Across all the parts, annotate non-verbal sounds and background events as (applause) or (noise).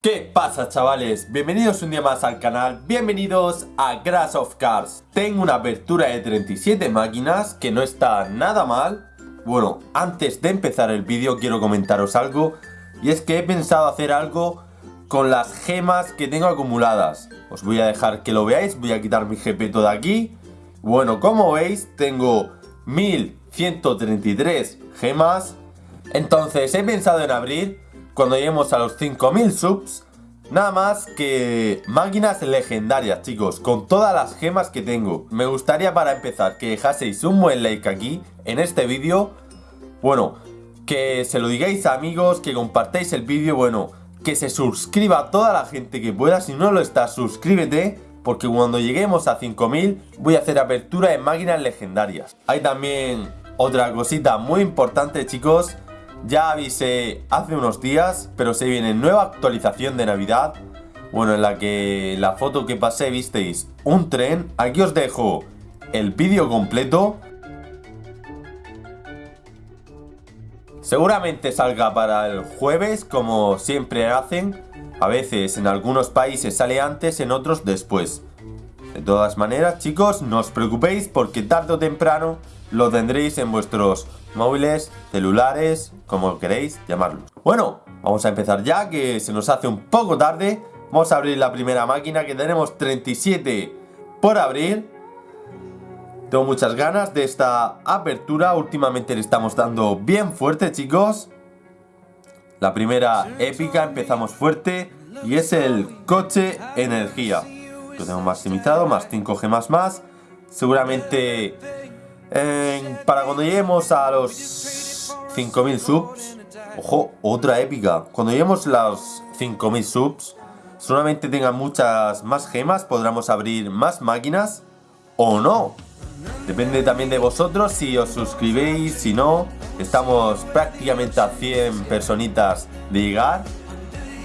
¿Qué pasa chavales? Bienvenidos un día más al canal, bienvenidos a Grass of Cars. Tengo una apertura de 37 máquinas que no está nada mal. Bueno, antes de empezar el vídeo quiero comentaros algo. Y es que he pensado hacer algo con las gemas que tengo acumuladas. Os voy a dejar que lo veáis, voy a quitar mi GP de aquí. Bueno, como veis tengo 1133 gemas. Entonces he pensado en abrir cuando lleguemos a los 5000 subs Nada más que máquinas legendarias, chicos, con todas las gemas que tengo. Me gustaría para empezar que dejaseis un buen like aquí, en este vídeo. Bueno, que se lo digáis a amigos, que compartáis el vídeo, bueno, que se suscriba toda la gente que pueda. Si no lo estás, suscríbete, porque cuando lleguemos a 5000 voy a hacer apertura de máquinas legendarias. Hay también otra cosita muy importante, chicos ya avisé hace unos días, pero se viene nueva actualización de Navidad. Bueno, en la que la foto que pasé visteis un tren. Aquí os dejo el vídeo completo. Seguramente salga para el jueves, como siempre hacen. A veces en algunos países sale antes, en otros después. De todas maneras, chicos, no os preocupéis porque tarde o temprano lo tendréis en vuestros móviles, celulares, como queréis llamarlo. Bueno, vamos a empezar ya, que se nos hace un poco tarde. Vamos a abrir la primera máquina, que tenemos 37 por abrir. Tengo muchas ganas de esta apertura. Últimamente le estamos dando bien fuerte, chicos. La primera épica, empezamos fuerte. Y es el coche energía. Lo tengo maximizado, más 5 gemas más. Seguramente para cuando lleguemos a los 5000 subs, ojo, otra épica. Cuando lleguemos a los 5000 subs, solamente tengan muchas más gemas, podremos abrir más máquinas o no. Depende también de vosotros si os suscribéis, si no. Estamos prácticamente a 100 personitas de llegar.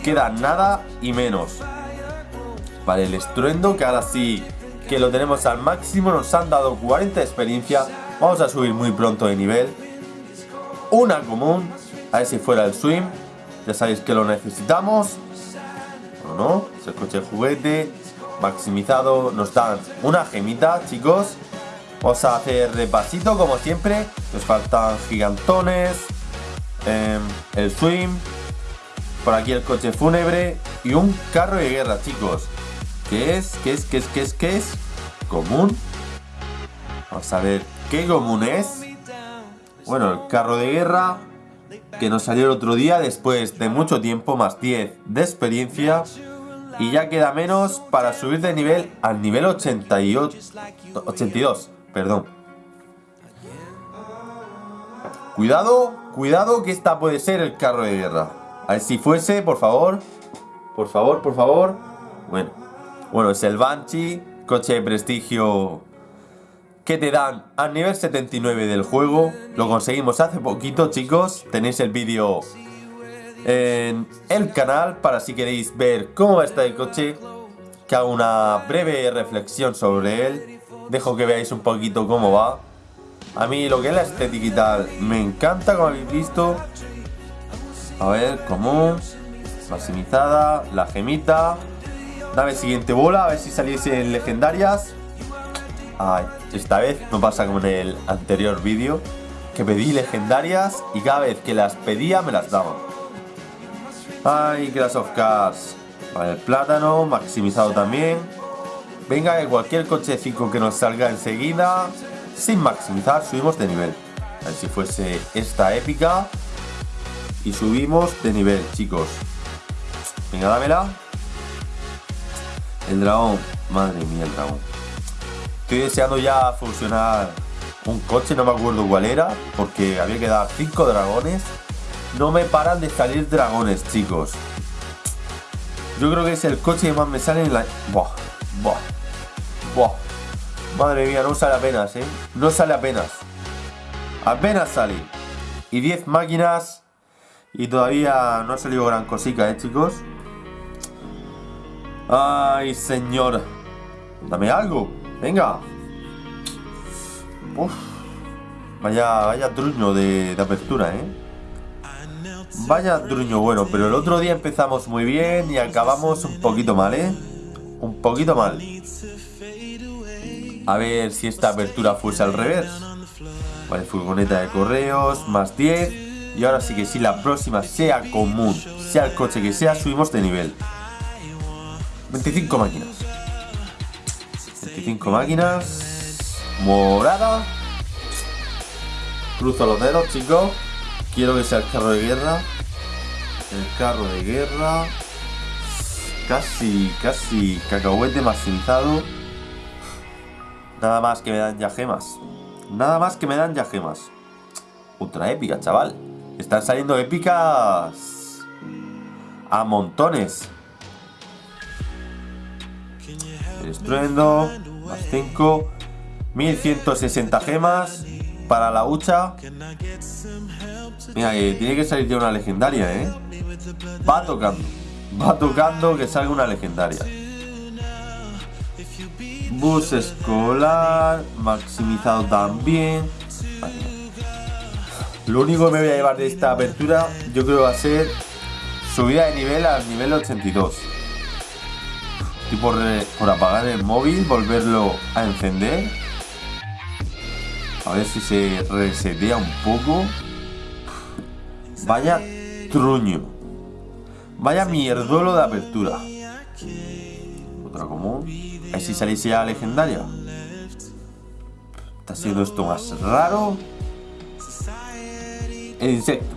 Queda nada y menos. Vale, el estruendo que ahora sí que lo tenemos al máximo, nos han dado 40 de experiencia, vamos a subir muy pronto de nivel. Una común, a ver si fuera el swim, ya sabéis que lo necesitamos. O no, es el coche juguete, maximizado, nos dan una gemita, chicos. Vamos a hacer repasito como siempre, nos faltan gigantones, em, el swim, por aquí el coche fúnebre y un carro de guerra, chicos. ¿Qué es? ¿Qué es? ¿Qué es? ¿Qué es? ¿Qué es? ¿Común? Vamos a ver qué común es. Bueno, el carro de guerra que nos salió el otro día después de mucho tiempo, más 10 de experiencia. Y ya queda menos para subir de nivel al nivel 88, 82. Perdón. Cuidado, cuidado que esta puede ser el carro de guerra. A ver si fuese, por favor. Por favor, por favor. Bueno, bueno, es el Banshee, coche de prestigio que te dan al nivel 79 del juego. Lo conseguimos hace poquito, chicos. Tenéis el vídeo en el canal para si queréis ver cómo va este coche. Que hago una breve reflexión sobre él. Dejo que veáis un poquito cómo va. A mí lo que es la estética y tal me encanta, como habéis visto. A ver, común, maximizada, la gemita. Dame siguiente bola, a ver si saliesen legendarias. Ay, esta vez no pasa como en el anterior vídeo, que pedí legendarias y cada vez que las pedía me las daban. Ay, Clash of Cars. Vale, el plátano, maximizado también. Venga, que cualquier cochecito que nos salga enseguida, sin maximizar, subimos de nivel. A ver si fuese esta épica. Y subimos de nivel, chicos. Venga, dámela. El dragón. Madre mía, el dragón. Estoy deseando ya funcionar un coche, no me acuerdo cuál era, porque había que dar 5 dragones. No me paran de salir dragones, chicos. Yo creo que es el coche que más me sale en la... Buah, buah, buah. Madre mía, no sale apenas, ¿eh? No sale apenas. Apenas sale. Y 10 máquinas. Y todavía no ha salido gran cosica, ¿eh, chicos? Ay, señor. Dame algo. Venga. Vaya, vaya truño de, apertura, ¿eh? Vaya truño bueno, pero el otro día empezamos muy bien y acabamos un poquito mal, ¿eh? Un poquito mal. A ver si esta apertura fuese al revés. Vale, furgoneta de correos, más 10. Y ahora sí que si la próxima sea común, sea el coche que sea, subimos de nivel. 25 máquinas. 25 máquinas. Morada. Cruzo los dedos, chicos. Quiero que sea el carro de guerra. El carro de guerra. Casi, casi cacahuete maximizado. Nada más que me dan ya gemas. Nada más que me dan ya gemas. Ultra épica, chaval. Están saliendo épicas a montones. Estruendo, más 5, 1160 gemas para la hucha. Mira, tiene que salir ya una legendaria, ¿eh? Va tocando. Va tocando que salga una legendaria. Bus escolar, maximizado también. Lo único que me voy a llevar de esta apertura, yo creo que va a ser subida de nivel al nivel 82. Y por, apagar el móvil, volverlo a encender. A ver si se resetea un poco. Vaya truño. Vaya mierduelo de apertura. Otra común. A ver si salís ya legendaria. Está siendo esto más raro. El insecto.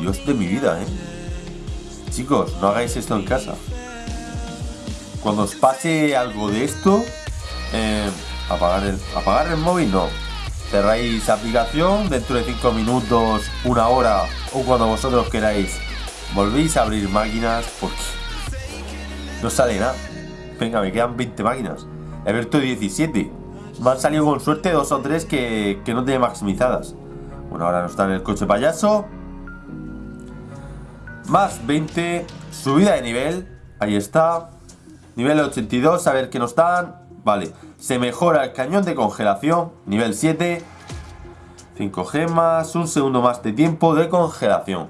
Dios de mi vida, eh. Chicos, no hagáis esto en casa. Cuando os pase algo de esto, eh, apagar, el, apagar el móvil no. Cerráis aplicación, dentro de 5 minutos, una hora o cuando vosotros queráis, volvéis a abrir máquinas porque no sale nada. Venga, me quedan 20 máquinas. He abierto 17. Me han salido con suerte dos o tres que, que no tiene maximizadas. Bueno, ahora no está en el coche payaso. Más 20. Subida de nivel. Ahí está. Nivel 82. A ver qué nos dan. Vale. Se mejora el cañón de congelación. Nivel 7. 5 gemas. Un segundo más de tiempo de congelación.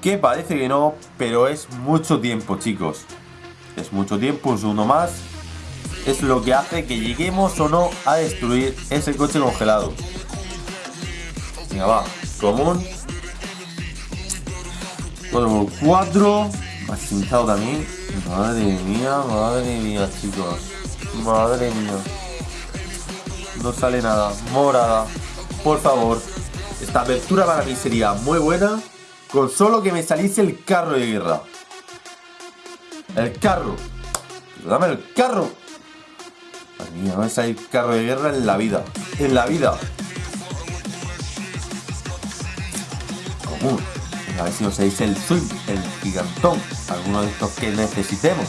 Que parece que no, pero es mucho tiempo, chicos. Es mucho tiempo, un segundo más. Es lo que hace que lleguemos o no a destruir ese coche congelado. Venga, va. Común. 4 x 4. Maximizado también. Madre mía, madre mía, chicos. Madre mía. No sale nada. Morada. Por favor. Esta apertura para mí sería muy buena. Con solo que me saliese el carro de guerra. El carro. Dame el carro. Madre mía, no me sale el carro de guerra en la vida. En la vida. Común. A ver si nos dice el swing, el gigantón. Alguno de estos que necesitemos.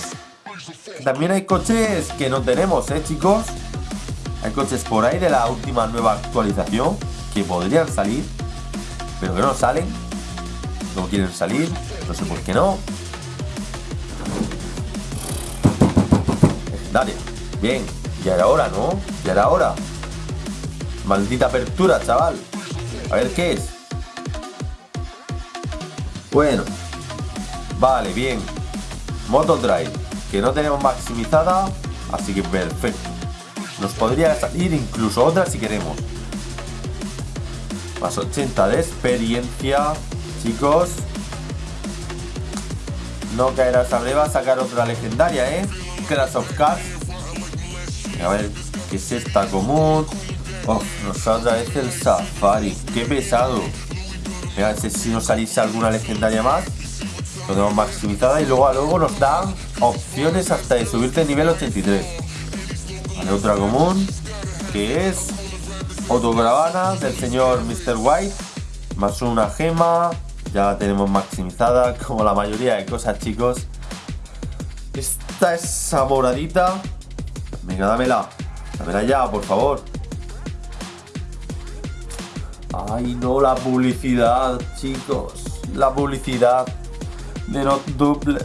También hay coches que no tenemos, ¿eh, chicos? Hay coches por ahí de la última nueva actualización que podrían salir, pero que no salen. No quieren salir, no sé por qué no. Legendaria. Bien, ya era hora, ¿no? Ya era hora. Maldita apertura, chaval. A ver qué es. Bueno. Vale, bien. Moto Drive. Que no tenemos maximizada. Así que perfecto. Nos podría salir incluso otra si queremos. Más 80 de experiencia. Chicos. No caerá sabré va a sacar otra legendaria, ¿eh? Clash of Cars. A ver, ¿qué es esta común? Oh, nos otra vez el Safari. ¡Qué pesado! Mira, si nos salís alguna legendaria más. Lo tenemos maximizada y luego a luego nos dan opciones hasta de subirte a nivel 83. Vale, otra común. Que es autocaravana del señor Mr. White. Más una gema. Ya la tenemos maximizada, (laughs) como la mayoría de cosas, chicos. Esta es moradita. Venga, dámela. Dámela ya, por favor. Ay, no, la publicidad, chicos. La publicidad de no double.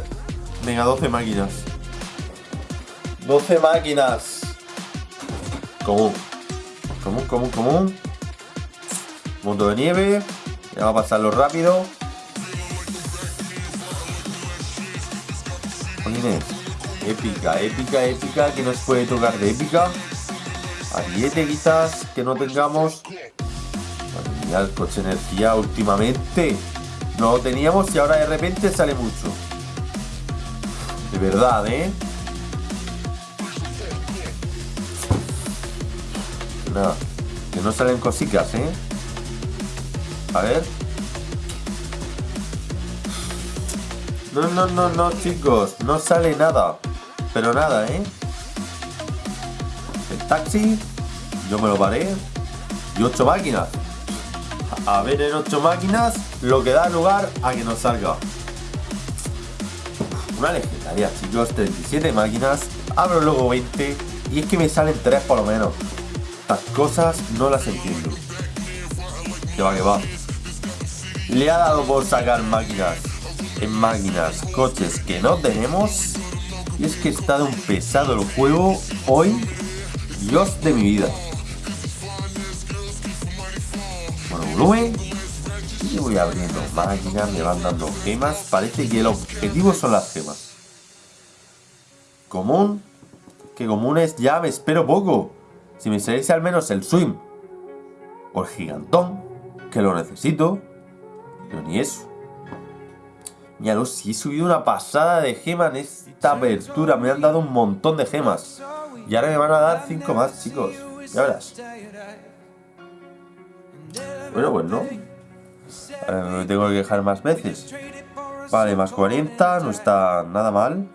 Venga, 12 máquinas. 12 máquinas. Común. Común, común, común. Mundo de nieve. Vamos a pasarlo rápido. Épica, épica, épica. Que nos puede tocar de épica? Ariete quizás que no tengamos. El coche energía últimamente. No lo teníamos y ahora de repente sale mucho. De verdad, ¿eh? Nada. Que no salen cositas, ¿eh? A ver. No, no, no, no, chicos. No sale nada. Pero nada, ¿eh? El taxi. Yo me lo paré. Y ocho máquinas. A ver en ocho máquinas lo que da lugar a que nos salga. Una legendaria, chicos. 37 máquinas. Abro luego 20. Y es que me salen 3 por lo menos. Estas cosas no las entiendo. Que va, que va. Le ha dado por sacar máquinas en máquinas, coches que no tenemos. Y es que está de un pesado el juego hoy. Dios de mi vida. Y voy abriendo máquinas, me van dando gemas. Parece que el objetivo son las gemas. Común. Que comunes ya me espero poco. Si me saliese al menos el swim. O el gigantón. Que lo necesito. Pero ni eso. Míralo, si he subido una pasada de gemas en esta apertura. Me han dado un montón de gemas. Y ahora me van a dar 5 más, chicos. Ya verás. Bueno, pues no. Ahora me tengo que dejar más veces. Vale, más 40. No está nada mal.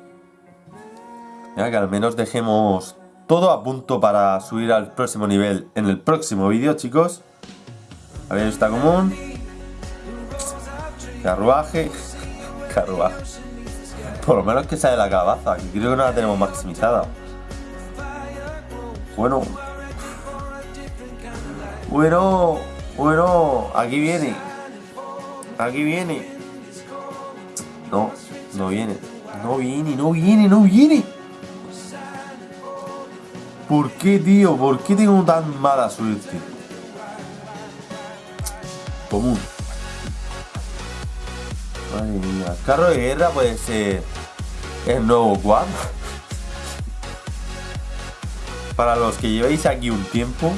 Mira, que al menos dejemos todo a punto para subir al próximo nivel en el próximo vídeo, chicos. A ver, está común. Carruaje. (laughs) Carruaje. Por lo menos que sale la calabaza, que creo que no la tenemos maximizada. Bueno. Bueno. Bueno. Aquí viene. Aquí viene. No. No viene. No viene, no viene, no viene. ¿Por qué, tío? ¿Por qué tengo tan mala suerte? Común. Madre mía. Carro de guerra puede ser el nuevo quad. (laughs) Para los que lleváis aquí un tiempo,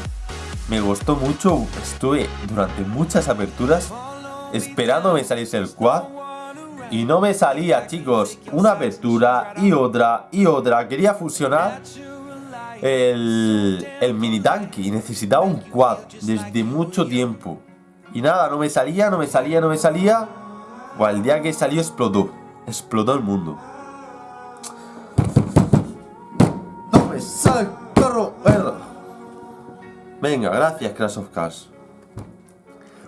me gustó mucho. Estuve durante muchas aperturas esperando me saliese el quad. Y no me salía, chicos. Una apertura y otra y otra. Quería fusionar el, el mini tanque y necesitaba un quad desde mucho tiempo. Y nada, no me salía, no me salía, no me salía. O el día que salió explotó. Explotó el mundo. Venga, gracias Crash of Cars.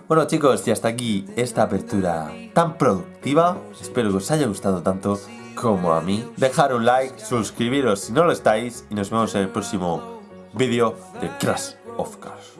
Bueno chicos, y hasta aquí esta apertura tan productiva. Espero que os haya gustado tanto como a mí. Dejar un like, suscribiros si no lo estáis y nos vemos en el próximo vídeo de Crash of Cars.